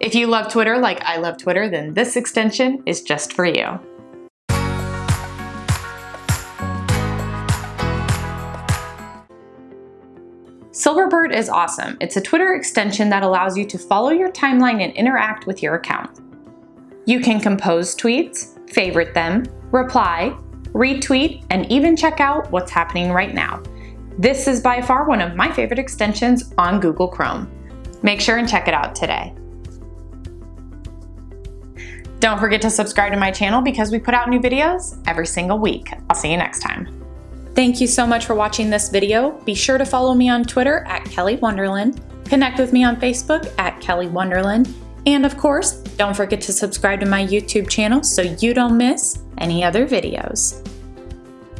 If you love Twitter like I love Twitter, then this extension is just for you. Silverbird is awesome. It's a Twitter extension that allows you to follow your timeline and interact with your account. You can compose tweets, favorite them, reply, retweet, and even check out what's happening right now. This is by far one of my favorite extensions on Google Chrome. Make sure and check it out today. Don't forget to subscribe to my channel because we put out new videos every single week. I'll see you next time. Thank you so much for watching this video. Be sure to follow me on Twitter at Kelly Wonderland, connect with me on Facebook at Kelly Wonderland, and of course, don't forget to subscribe to my YouTube channel so you don't miss any other videos.